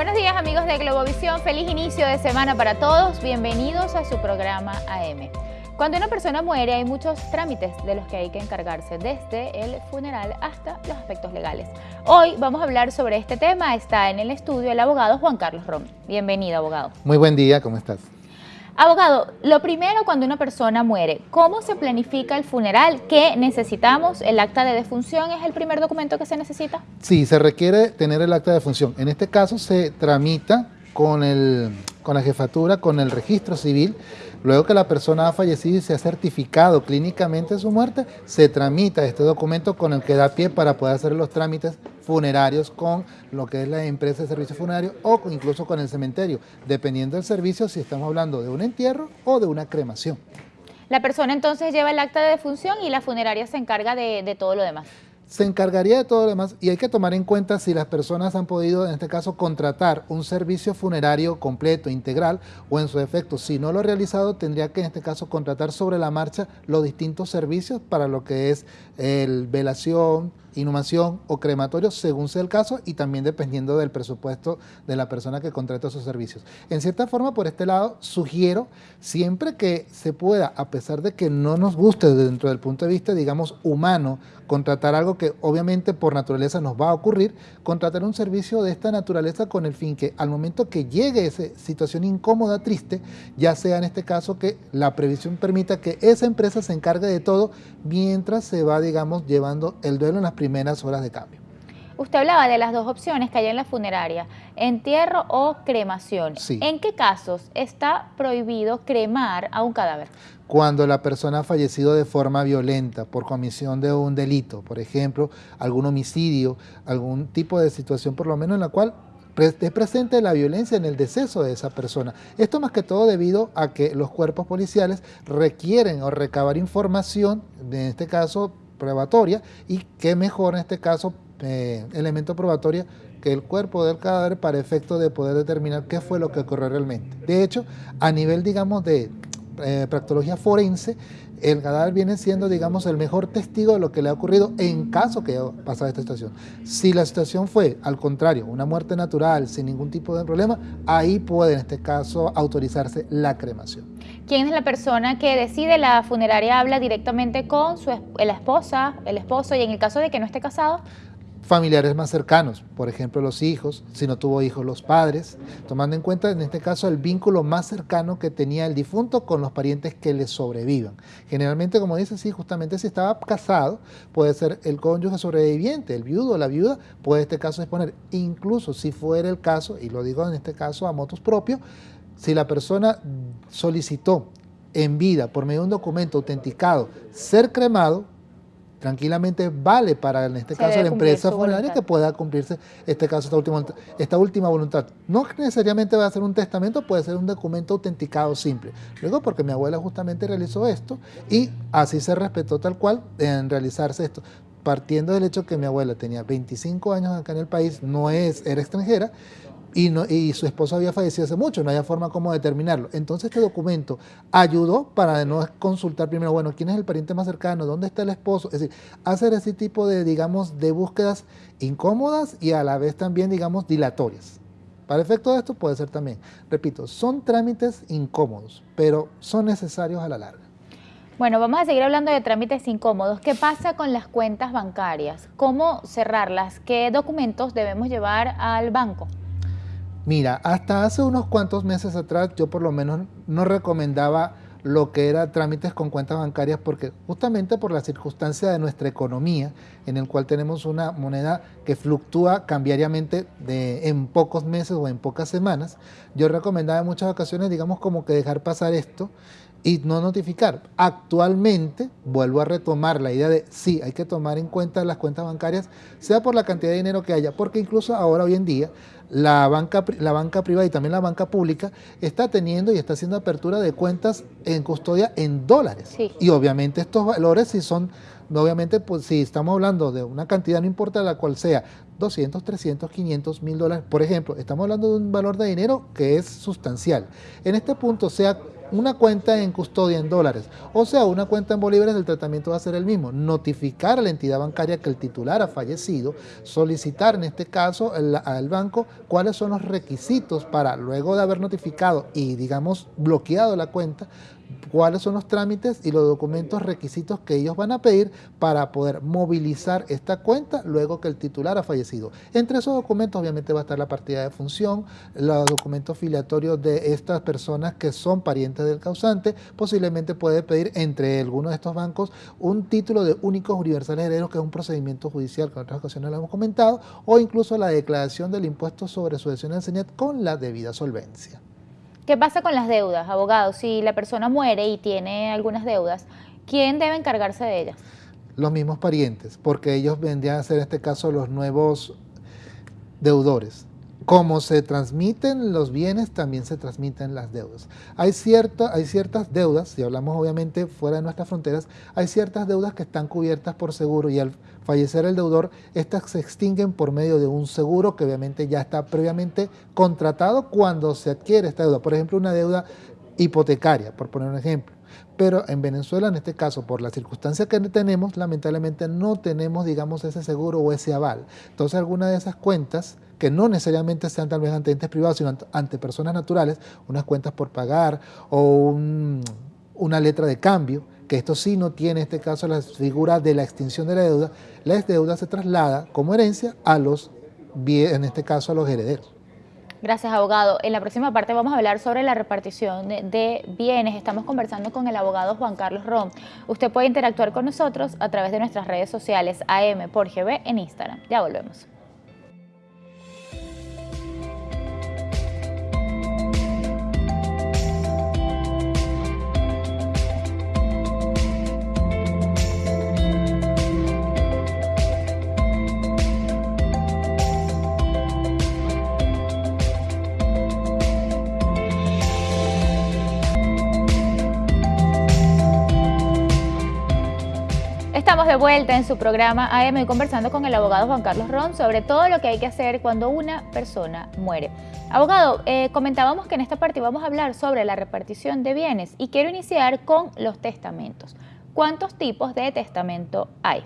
Buenos días amigos de Globovisión, feliz inicio de semana para todos, bienvenidos a su programa AM. Cuando una persona muere hay muchos trámites de los que hay que encargarse, desde el funeral hasta los aspectos legales. Hoy vamos a hablar sobre este tema, está en el estudio el abogado Juan Carlos Rom. Bienvenido abogado. Muy buen día, ¿cómo estás? Abogado, lo primero cuando una persona muere, ¿cómo se planifica el funeral? ¿Qué necesitamos? ¿El acta de defunción es el primer documento que se necesita? Sí, se requiere tener el acta de defunción. En este caso se tramita con, el, con la jefatura, con el registro civil, Luego que la persona ha fallecido y se ha certificado clínicamente su muerte, se tramita este documento con el que da pie para poder hacer los trámites funerarios con lo que es la empresa de servicios funerarios o incluso con el cementerio, dependiendo del servicio si estamos hablando de un entierro o de una cremación. La persona entonces lleva el acta de defunción y la funeraria se encarga de, de todo lo demás se encargaría de todo lo demás y hay que tomar en cuenta si las personas han podido, en este caso, contratar un servicio funerario completo, integral o en su efecto, si no lo ha realizado, tendría que en este caso contratar sobre la marcha los distintos servicios para lo que es el velación, inhumación o crematorio según sea el caso y también dependiendo del presupuesto de la persona que contrata esos servicios. En cierta forma, por este lado, sugiero siempre que se pueda, a pesar de que no nos guste dentro del punto de vista, digamos, humano, contratar algo que obviamente por naturaleza nos va a ocurrir, contratar un servicio de esta naturaleza con el fin que al momento que llegue esa situación incómoda, triste, ya sea en este caso que la previsión permita que esa empresa se encargue de todo mientras se va, digamos, llevando el duelo en las primeras horas de cambio. Usted hablaba de las dos opciones que hay en la funeraria, entierro o cremación. ¿En qué casos está prohibido cremar a un cadáver? Cuando la persona ha fallecido de forma violenta por comisión de un delito, por ejemplo, algún homicidio, algún tipo de situación por lo menos en la cual esté presente la violencia en el deceso de esa persona. Esto más que todo debido a que los cuerpos policiales requieren o recabar información, en este caso probatoria, y qué mejor en este caso eh, elemento probatorio que el cuerpo del cadáver para efecto de poder determinar qué fue lo que ocurrió realmente. De hecho, a nivel, digamos, de eh, practología forense, el cadáver viene siendo, digamos, el mejor testigo de lo que le ha ocurrido en caso que haya pasado esta situación. Si la situación fue, al contrario, una muerte natural, sin ningún tipo de problema, ahí puede, en este caso, autorizarse la cremación. ¿Quién es la persona que decide? La funeraria habla directamente con su, la esposa, el esposo, y en el caso de que no esté casado, familiares más cercanos, por ejemplo los hijos, si no tuvo hijos los padres, tomando en cuenta en este caso el vínculo más cercano que tenía el difunto con los parientes que le sobrevivan. Generalmente, como dice, sí, justamente si estaba casado, puede ser el cónyuge sobreviviente, el viudo o la viuda, puede en este caso exponer, incluso si fuera el caso, y lo digo en este caso a motos propios, si la persona solicitó en vida por medio de un documento autenticado ser cremado, tranquilamente vale para, en este caso, la empresa funeraria que pueda cumplirse, este caso, esta última, esta última voluntad. No necesariamente va a ser un testamento, puede ser un documento autenticado simple. Luego, porque mi abuela justamente realizó esto y así se respetó tal cual en realizarse esto partiendo del hecho que mi abuela tenía 25 años acá en el país, no es, era extranjera, y, su esposo había fallecido hace mucho, no había forma como determinarlo. Entonces este documento ayudó para no consultar primero, bueno, ¿quién es el pariente más cercano? ¿Dónde está el esposo? Es decir, hacer ese tipo de, digamos, de búsquedas incómodas y a la vez también, digamos, dilatorias. Para efecto de esto puede ser también, repito, son trámites incómodos, pero son necesarios a la larga. Bueno, vamos a seguir hablando de trámites incómodos. ¿Qué pasa con las cuentas bancarias? ¿Cómo cerrarlas? ¿Qué documentos debemos llevar al banco? Mira, hasta hace unos cuantos meses atrás yo por lo menos no recomendaba lo que era trámites con cuentas bancarias porque justamente por la circunstancia de nuestra economía en el cual tenemos una moneda que fluctúa cambiariamente en pocos meses o en pocas semanas, yo recomendaba en muchas ocasiones digamos como que dejar pasar esto y no notificar. Actualmente vuelvo a retomar la idea de sí, hay que tomar en cuenta las cuentas bancarias, sea por la cantidad de dinero que haya, porque incluso ahora hoy en día la banca, la banca privada y también la banca pública está teniendo y está haciendo apertura de cuentas en custodia en dólares. Y obviamente estos valores si son, obviamente pues si estamos hablando de una cantidad, no importa la cual sea, 200, 300, 500 mil dólares, por ejemplo, estamos hablando de un valor de dinero que es sustancial. En este punto, sea una cuenta en custodia en dólares, o sea, una cuenta en bolívares, el tratamiento va a ser el mismo. Notificar a la entidad bancaria que el titular ha fallecido, solicitar en este caso al banco cuáles son los requisitos para, luego de haber notificado y digamos bloqueado la cuenta, cuáles son los trámites y los documentos requisitos que ellos van a pedir para poder movilizar esta cuenta luego que el titular ha fallecido. Entre esos documentos obviamente va a estar la partida de función, los documentos filiatorios de estas personas que son parientes del causante, posiblemente puede pedir entre algunos de estos bancos un título de únicos universales herederos que es un procedimiento judicial que en otras ocasiones lo hemos comentado o incluso la declaración del impuesto sobre sucesión en CENIAT con la debida solvencia. ¿Qué pasa con las deudas, abogado? Si la persona muere y tiene algunas deudas, ¿quién debe encargarse de ellas? Los mismos parientes, porque ellos vendrían a ser en este caso los nuevos deudores. Como se transmiten los bienes, también se transmiten las deudas. Hay, hay ciertas deudas, si hablamos obviamente fuera de nuestras fronteras, hay ciertas deudas que están cubiertas por seguro y al fallecer el deudor, estas se extinguen por medio de un seguro que obviamente ya está previamente contratado cuando se adquiere esta deuda. Por ejemplo, una deuda hipotecaria, por poner un ejemplo. Pero en Venezuela, en este caso, por la circunstancia que tenemos, lamentablemente no tenemos, digamos, ese seguro o ese aval. Entonces, algunas de esas cuentas que no necesariamente sean tal vez ante entes privados, sino ante personas naturales, unas cuentas por pagar o una letra de cambio, que esto sí no tiene en este caso la figura de la extinción de la deuda, la deuda se traslada como herencia a los, en este caso a los herederos. Gracias, abogado. En la próxima parte vamos a hablar sobre la repartición de, bienes. Estamos conversando con el abogado Juan Carlos Rom. Usted puede interactuar con nosotros a través de nuestras redes sociales AM por GB en Instagram. Ya volvemos. De vuelta en su programa AM conversando con el abogado Juan Carlos Ron sobre todo lo que hay que hacer cuando una persona muere. Abogado, eh, comentábamos que en esta parte vamos a hablar sobre la repartición de bienes y quiero iniciar con los testamentos. ¿Cuántos tipos de testamento hay?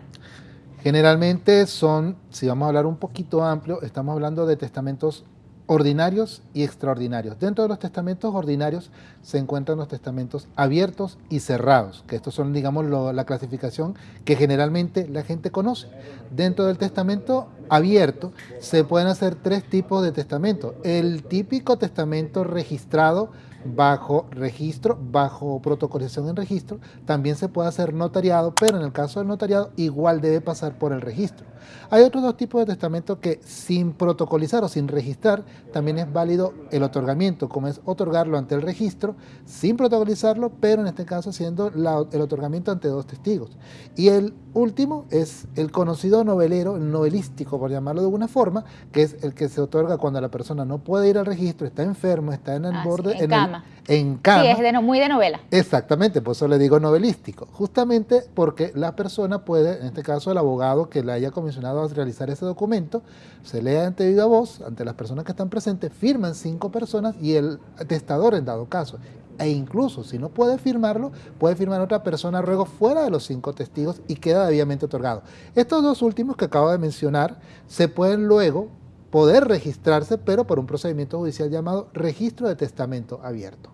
Generalmente son, si vamos a hablar un poquito amplio, estamos hablando de testamentos ordinarios y extraordinarios. Dentro de los testamentos ordinarios se encuentran los testamentos abiertos y cerrados, que estos son, digamos, la clasificación que generalmente la gente conoce. Dentro del testamento abierto se pueden hacer tres tipos de testamento. El típico testamento registrado bajo registro, bajo protocolización en registro, también se puede hacer notariado, pero en el caso del notariado igual debe pasar por el registro. Hay otros dos tipos de testamento que sin protocolizar o sin registrar también es válido el otorgamiento, como es otorgarlo ante el registro sin protocolizarlo, pero en este caso haciendo el otorgamiento ante dos testigos. Y el último es el conocido novelero, el novelístico por llamarlo de alguna forma, que es el que se otorga cuando la persona no puede ir al registro, está enfermo, está en el ah, borde, en, cama. en cama. Sí, es de muy de novela. Exactamente, por eso le digo novelístico, justamente porque la persona puede, en este caso el abogado que le haya comisionado a realizar ese documento, se lee ante viva voz, ante las personas que están presentes, firman cinco personas y el testador en dado caso e incluso si no puede firmarlo, puede firmar otra persona ruego fuera de los cinco testigos y queda debidamente otorgado. Estos dos últimos que acabo de mencionar se pueden luego poder registrarse, pero por un procedimiento judicial llamado registro de testamento abierto.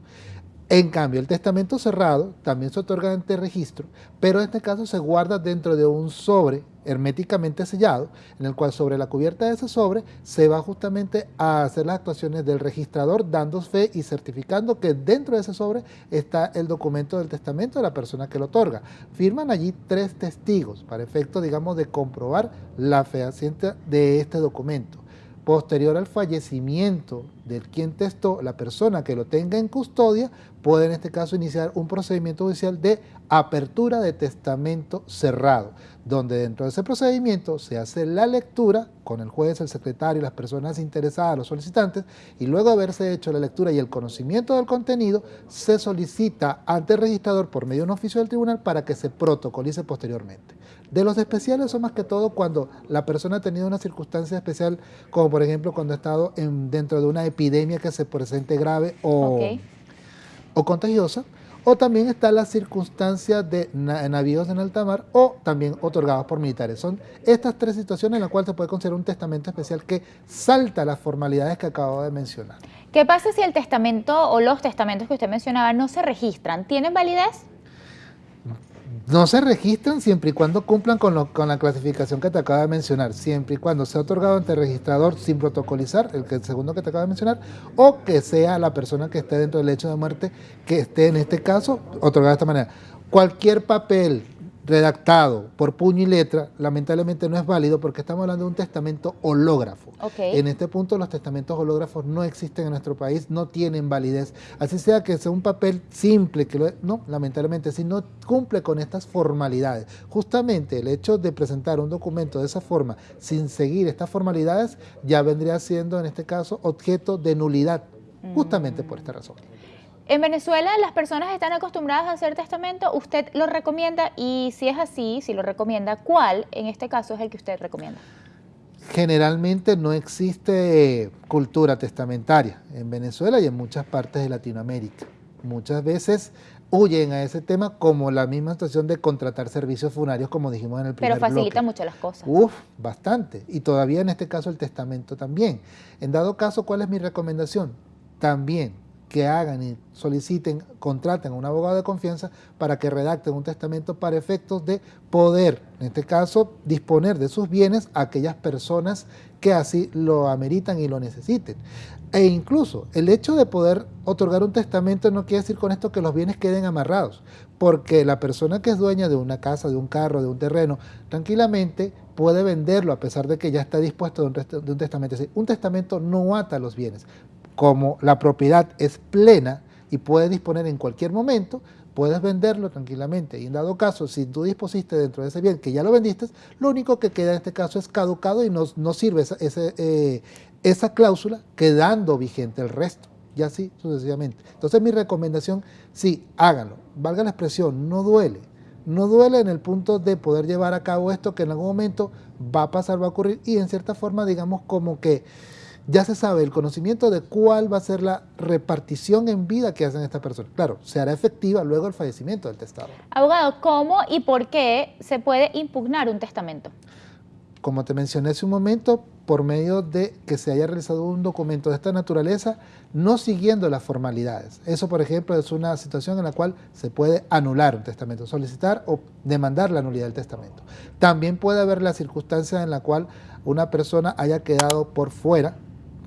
En cambio, el testamento cerrado también se otorga ante registro, pero en este caso se guarda dentro de un sobre herméticamente sellado, en el cual sobre la cubierta de ese sobre se va justamente a hacer las actuaciones del registrador, dando fe y certificando que dentro de ese sobre está el documento del testamento de la persona que lo otorga. Firman allí tres testigos para efecto, digamos, de comprobar la fehaciente de este documento. Posterior al fallecimiento del quien testó, la persona que lo tenga en custodia puede en este caso iniciar un procedimiento judicial de apertura de testamento cerrado, donde dentro de ese procedimiento se hace la lectura con el juez, el secretario, las personas interesadas, los solicitantes, y luego de haberse hecho la lectura y el conocimiento del contenido, se solicita ante el registrador por medio de un oficio del tribunal para que se protocolice posteriormente. De los especiales son más que todo cuando la persona ha tenido una circunstancia especial, como por ejemplo cuando ha estado en, dentro de una que se presente grave o o contagiosa, o también está la circunstancia de navíos en alta mar o también otorgados por militares. Son estas tres situaciones en las cuales se puede considerar un testamento especial que salta las formalidades que acabo de mencionar. ¿Qué pasa si el testamento o los testamentos que usted mencionaba no se registran? ¿Tienen validez? No se registran siempre y cuando cumplan con, la clasificación que te acabo de mencionar, siempre y cuando sea otorgado ante el registrador sin protocolizar, el, que, el segundo que te acabo de mencionar, o que sea la persona que esté dentro del hecho de muerte que esté en este caso otorgado de esta manera. Cualquier papel redactado por puño y letra, lamentablemente no es válido porque estamos hablando de un testamento hológrafo. En este punto los testamentos hológrafos no existen en nuestro país, no tienen validez. Así sea que sea un papel simple, que no, lamentablemente, si no cumple con estas formalidades. Justamente el hecho de presentar un documento de esa forma sin seguir estas formalidades ya vendría siendo en este caso objeto de nulidad, justamente por esta razón. En Venezuela las personas están acostumbradas a hacer testamento, ¿usted lo recomienda? Y si es así, si lo recomienda, ¿cuál en este caso es el que usted recomienda? Generalmente no existe cultura testamentaria en Venezuela y en muchas partes de Latinoamérica. Muchas veces huyen a ese tema como la misma situación de contratar servicios funerarios como dijimos en el primer Pero facilita mucho las cosas. Uf, bastante. Y todavía en este caso el testamento también. En dado caso, ¿cuál es mi recomendación? También que hagan y soliciten, contraten a un abogado de confianza para que redacten un testamento para efectos de poder, en este caso, disponer de sus bienes a aquellas personas que así lo ameritan y lo necesiten. E incluso el hecho de poder otorgar un testamento no quiere decir con esto que los bienes queden amarrados, porque la persona que es dueña de una casa, de un carro, de un terreno, tranquilamente puede venderlo a pesar de que ya está dispuesto de un, testamento. Es decir, un testamento no ata los bienes, como la propiedad es plena y puede disponer en cualquier momento, puedes venderlo tranquilamente. Y en dado caso, si tú dispusiste dentro de ese bien que ya lo vendiste, lo único que queda en este caso es caducado y no, no sirve esa, eh, esa cláusula quedando vigente el resto. Y así sucesivamente. Entonces mi recomendación, sí, háganlo. Valga la expresión, no duele. No duele en el punto de poder llevar a cabo esto que en algún momento va a pasar, va a ocurrir y en cierta forma digamos como que ya se sabe el conocimiento de cuál va a ser la repartición en vida que hacen estas personas. Claro, se hará efectiva luego el fallecimiento del testador. Abogado, ¿cómo y por qué se puede impugnar un testamento? Como te mencioné hace un momento, por medio de que se haya realizado un documento de esta naturaleza, no siguiendo las formalidades. Eso, por ejemplo, es una situación en la cual se puede anular un testamento, solicitar o demandar la nulidad del testamento. También puede haber la circunstancia en la cual una persona haya quedado por fuera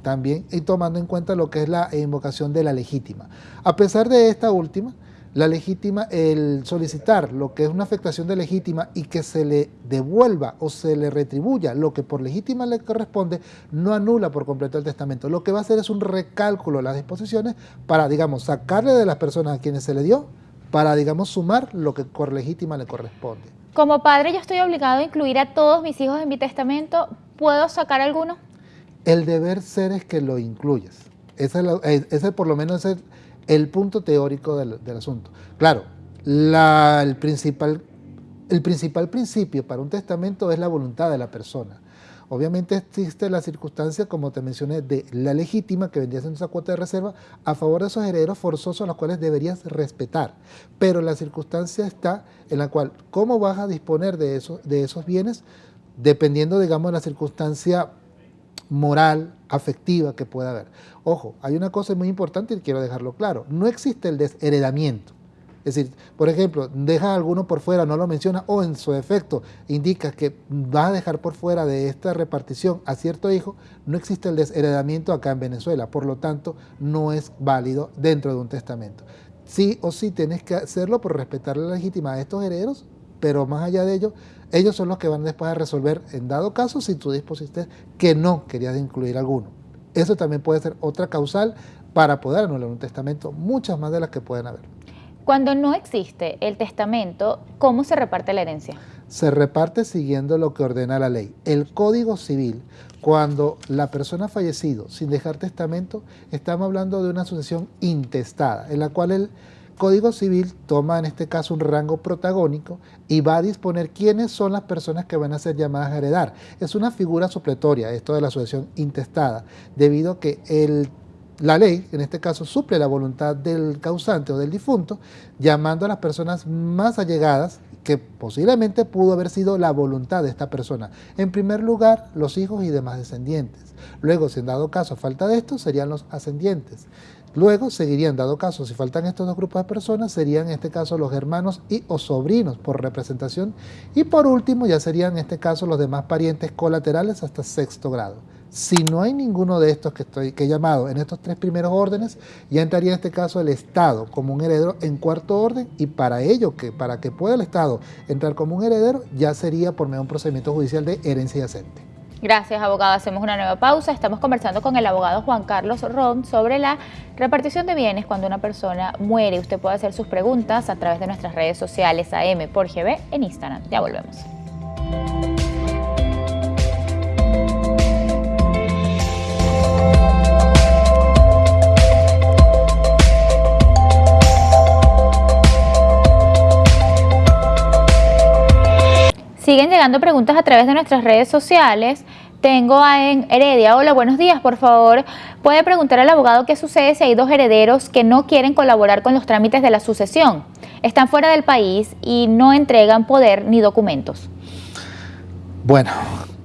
también y tomando en cuenta lo que es la invocación de la legítima. A pesar de esta última, la legítima, el solicitar lo que es una afectación de legítima y que se le devuelva o se le retribuya lo que por legítima le corresponde, no anula por completo el testamento. Lo que va a hacer es un recálculo de las disposiciones para, digamos, sacarle de las personas a quienes se le dio, para, digamos, sumar lo que por legítima le corresponde. Como padre yo estoy obligado a incluir a todos mis hijos en mi testamento, ¿puedo sacar alguno? El deber ser es que lo incluyas. Ese, es, por lo menos es el, punto teórico del, asunto. Claro, el, principal, el principal principio para un testamento es la voluntad de la persona. Obviamente existe la circunstancia, como te mencioné, de la legítima que vendría siendo esa cuota de reserva a favor de esos herederos forzosos los cuales deberías respetar. Pero la circunstancia está en la cual, ¿cómo vas a disponer de, de esos bienes? Dependiendo, digamos, de la circunstancia moral, afectiva que pueda haber. Ojo, hay una cosa muy importante y quiero dejarlo claro, no existe el desheredamiento. Es decir, por ejemplo, deja a alguno por fuera, no lo menciona, o en su defecto indica que va a dejar por fuera de esta repartición a cierto hijo, no existe el desheredamiento acá en Venezuela, por lo tanto, no es válido dentro de un testamento. Sí o sí tienes que hacerlo por respetar la legitimidad de estos herederos, pero más allá de ello, ellos son los que van después a resolver, en dado caso, si tú dispusiste que no querías incluir alguno. Eso también puede ser otra causal para poder anular un testamento, muchas más de las que pueden haber. Cuando no existe el testamento, ¿cómo se reparte la herencia? Se reparte siguiendo lo que ordena la ley. El Código Civil, cuando la persona ha fallecido sin dejar testamento, estamos hablando de una sucesión intestada, en la cual el Código Civil toma en este caso un rango protagónico y va a disponer quiénes son las personas que van a ser llamadas a heredar. Es una figura supletoria esto de la sucesión intestada, debido a que la ley, en este caso, suple la voluntad del causante o del difunto, llamando a las personas más allegadas, que posiblemente pudo haber sido la voluntad de esta persona. En primer lugar, los hijos y demás descendientes. Luego, si en dado caso falta de esto, serían los ascendientes. Luego seguirían, dado caso, si faltan estos dos grupos de personas, serían en este caso los hermanos y o sobrinos por representación. Y por último, ya serían en este caso los demás parientes colaterales hasta sexto grado. Si no hay ninguno de estos que, estoy, que he llamado en estos tres primeros órdenes, ya entraría en este caso el Estado como un heredero en cuarto orden y para ello, que para que pueda el Estado entrar como un heredero, ya sería por medio de un procedimiento judicial de herencia yacente. Gracias, abogado. Hacemos una nueva pausa. Estamos conversando con el abogado Juan Carlos Ron sobre la repartición de bienes cuando una persona muere. Usted puede hacer sus preguntas a través de nuestras redes sociales AM por GB en Instagram. Ya volvemos. Siguen llegando preguntas a través de nuestras redes sociales. Tengo a en Heredia. Hola, buenos días. Por favor, puede preguntar al abogado qué sucede si hay dos herederos que no quieren colaborar con los trámites de la sucesión. Están fuera del país y no entregan poder ni documentos. Bueno,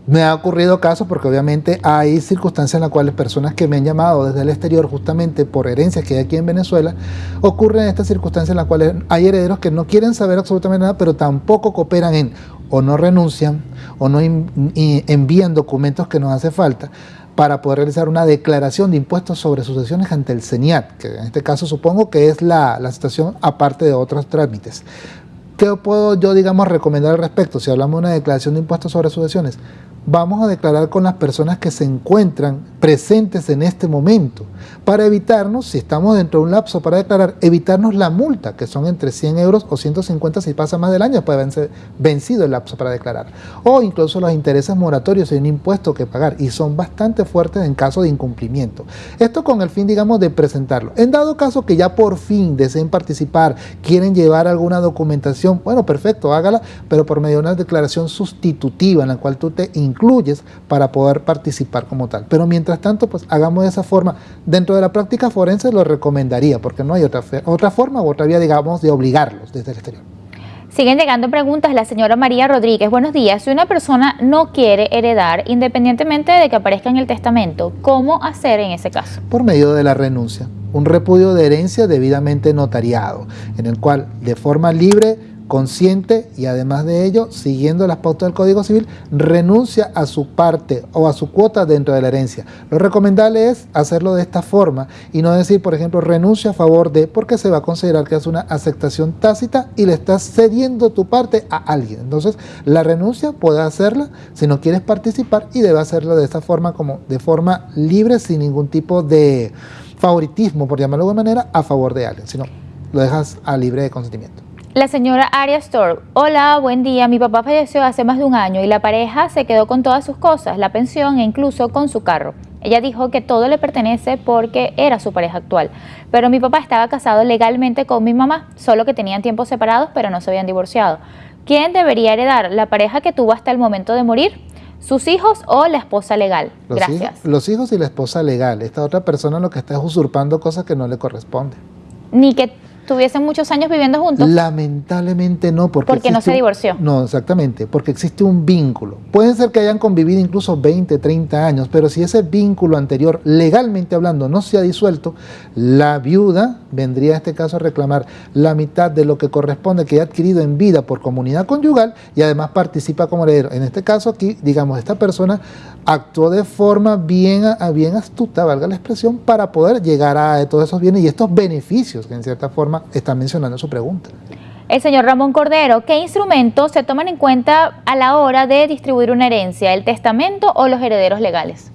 me ha ocurrido casos porque obviamente hay circunstancias en las cuales personas que me han llamado desde el exterior justamente por herencias que hay aquí en Venezuela, ocurren estas circunstancias en las cuales hay herederos que no quieren saber absolutamente nada, pero tampoco cooperan en o no renuncian o no envían documentos que nos hace falta para poder realizar una declaración de impuestos sobre sucesiones ante el CENIAT, que en este caso supongo que es la, la situación aparte de otros trámites. ¿Qué puedo yo, digamos, recomendar al respecto si hablamos de una declaración de impuestos sobre sucesiones? Vamos a declarar con las personas que se encuentran presentes en este momento para evitarnos, si estamos dentro de un lapso para declarar, evitarnos la multa, que son entre 100 euros o 150 si pasa más del año, puede ser vencido el lapso para declarar. O incluso los intereses moratorios en un impuesto que pagar y son bastante fuertes en caso de incumplimiento. Esto con el fin, digamos, de presentarlo. En dado caso que ya por fin deseen participar, quieren llevar alguna documentación, bueno, perfecto, hágala, pero por medio de una declaración sustitutiva en la cual tú te incluyes para poder participar como tal. Pero mientras tanto, pues hagamos de esa forma. Dentro de la práctica forense lo recomendaría, porque no hay otra, otra forma u otra vía, digamos, de obligarlos desde el exterior. Siguen llegando preguntas. La señora María Rodríguez, buenos días. Si una persona no quiere heredar, independientemente de que aparezca en el testamento, ¿cómo hacer en ese caso? Por medio de la renuncia. Un repudio de herencia debidamente notariado, en el cual de forma libre consciente y además de ello, siguiendo las pautas del Código Civil, renuncia a su parte o a su cuota dentro de la herencia. Lo recomendable es hacerlo de esta forma y no decir, por ejemplo, renuncia a favor de, porque se va a considerar que es una aceptación tácita y le estás cediendo tu parte a alguien. Entonces, la renuncia puede hacerla si no quieres participar y debe hacerlo de esta forma, como de forma libre, sin ningún tipo de favoritismo, por llamarlo de manera, a favor de alguien, sino lo dejas a libre de consentimiento. La señora Aria Storm, hola, buen día. Mi papá falleció hace más de un año y la pareja se quedó con todas sus cosas, la pensión e incluso con su carro. Ella dijo que todo le pertenece porque era su pareja actual. Pero mi papá estaba casado legalmente con mi mamá, solo que tenían tiempos separados pero no se habían divorciado. ¿Quién debería heredar? ¿La pareja que tuvo hasta el momento de morir? ¿Sus hijos o la esposa legal? Gracias. los hijos y la esposa legal. Esta otra persona lo que está es usurpando cosas que no le corresponden. Ni que tuviesen muchos años viviendo juntos? Lamentablemente no, porque, porque no se divorció. no, exactamente, porque existe un vínculo. Pueden ser que hayan convivido incluso 20, 30 años, pero si ese vínculo anterior, legalmente hablando, no se ha disuelto, la viuda vendría en este caso a reclamar la mitad de lo que corresponde que ha adquirido en vida por comunidad conyugal y además participa como heredero. En este caso aquí, digamos, esta persona actuó de forma bien, bien astuta, valga la expresión, para poder llegar a todos esos bienes y estos beneficios que en cierta forma está mencionando su pregunta. El señor Ramón Cordero, ¿qué instrumentos se toman en cuenta a la hora de distribuir una herencia? ¿El testamento o los herederos legales?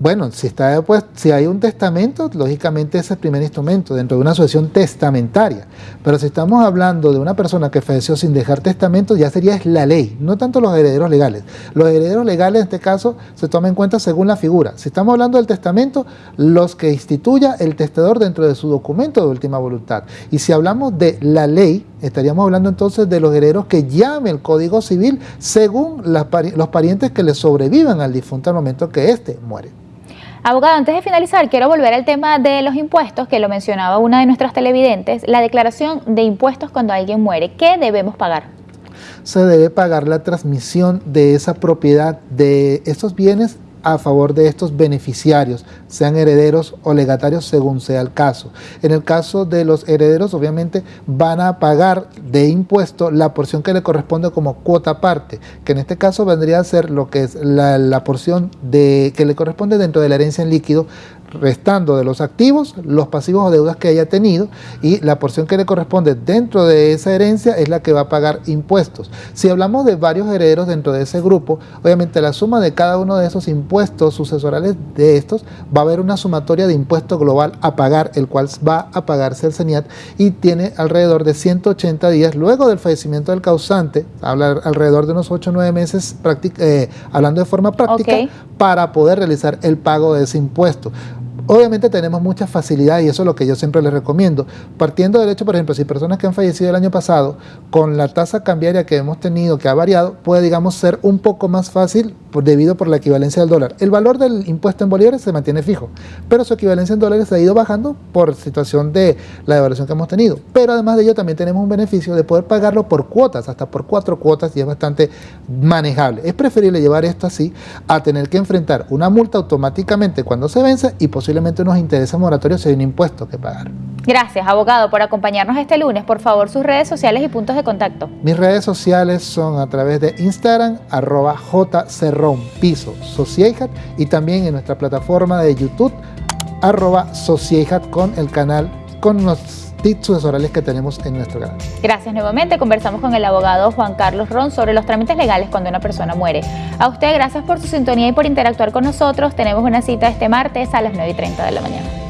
Bueno, si, está, pues, si hay un testamento, lógicamente ese es el primer instrumento dentro de una sucesión testamentaria. Pero si estamos hablando de una persona que falleció sin dejar testamento, ya sería la ley, no tanto los herederos legales. Los herederos legales en este caso se toman en cuenta según la figura. Si estamos hablando del testamento, los que instituya el testador dentro de su documento de última voluntad. Y si hablamos de la ley, estaríamos hablando entonces de los herederos que llame el Código Civil según los parientes que le sobrevivan al difunto al momento que éste muere. Abogado, antes de finalizar, quiero volver al tema de los impuestos, que lo mencionaba una de nuestras televidentes, la declaración de impuestos cuando alguien muere. ¿Qué debemos pagar? Se debe pagar la transmisión de esa propiedad, de estos bienes a favor de estos beneficiarios, sean herederos o legatarios según sea el caso. En el caso de los herederos, obviamente van a pagar de impuesto la porción que le corresponde como cuota parte, que en este caso vendría a ser lo que es la, la porción de, que le corresponde dentro de la herencia en líquido restando de los activos los pasivos o deudas que haya tenido y la porción que le corresponde dentro de esa herencia es la que va a pagar impuestos. Si hablamos de varios herederos dentro de ese grupo, obviamente la suma de cada uno de esos impuestos sucesorales de estos va a haber una sumatoria de impuesto global a pagar, el cual va a pagarse el CENIAT y tiene alrededor de 180 días luego del fallecimiento del causante, habla alrededor de unos 8 o 9 meses eh, hablando de forma práctica, para poder realizar el pago de ese impuesto. Obviamente tenemos mucha facilidad y eso es lo que yo siempre les recomiendo. Partiendo del hecho, por ejemplo, si personas que han fallecido el año pasado, con la tasa cambiaria que hemos tenido, que ha variado, puede, digamos, ser un poco más fácil debido por la equivalencia del dólar. El valor del impuesto en bolívares se mantiene fijo, pero su equivalencia en dólares ha ido bajando por situación de la devaluación que hemos tenido. Pero además de ello también tenemos un beneficio de poder pagarlo por cuotas, hasta por cuatro cuotas y es bastante manejable. Es preferible llevar esto así a tener que enfrentar una multa automáticamente cuando se vence y posiblemente unos intereses moratorios si hay un impuesto que pagar. Gracias, abogado, por acompañarnos este lunes. Por favor, sus redes sociales y puntos de contacto. Mis redes sociales son a través de Instagram, arroba jcerrón, piso, Sociehat, y también en nuestra plataforma de YouTube, arroba Sociehat, con el canal, con los tips sucesorales que tenemos en nuestro canal. Gracias nuevamente. Conversamos con el abogado Juan Carlos Ron sobre los trámites legales cuando una persona muere. A usted, gracias por su sintonía y por interactuar con nosotros. Tenemos una cita este martes a las 9 y 30 de la mañana.